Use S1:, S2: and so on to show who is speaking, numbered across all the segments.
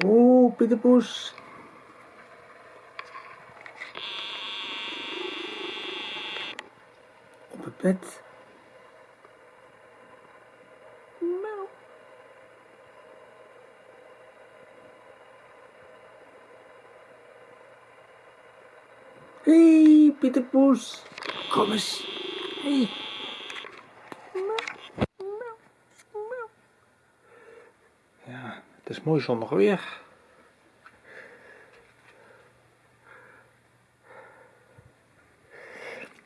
S1: Oh, Pieter Poes. Op het bed. Miauw. Hey, Pieter Poes. Kom eens. Hey. Ja, het is mooi zonnig weer.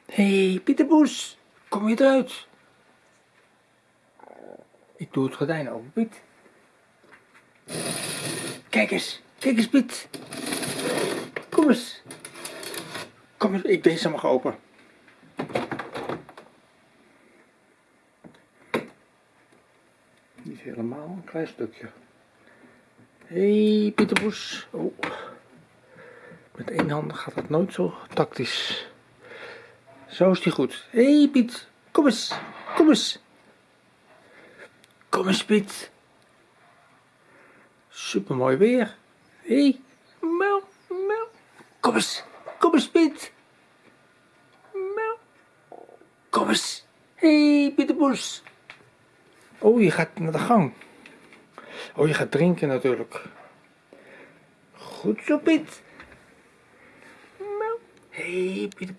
S1: Hé, hey, Pieter Poes, kom je eruit? Ik doe het gordijn open, Piet. Kijk eens, kijk eens, Piet. Kom eens. Kom eens, ik deze mag open. Niet helemaal, een klein stukje. Hey, Pieter Poes. Oh. Met één hand gaat dat nooit zo tactisch. Zo is die goed. Hey, Piet, kom eens. Kom eens. Kom eens Piet. Super mooi weer. Hé, hey. Mel, mel. Kom eens. Kom eens Piet. Mel. Kom eens. Hé hey, Pieter. Oh, je gaat naar de gang. Oh, je gaat drinken natuurlijk. Goed zo, Piet. Hé, hey, Pieter.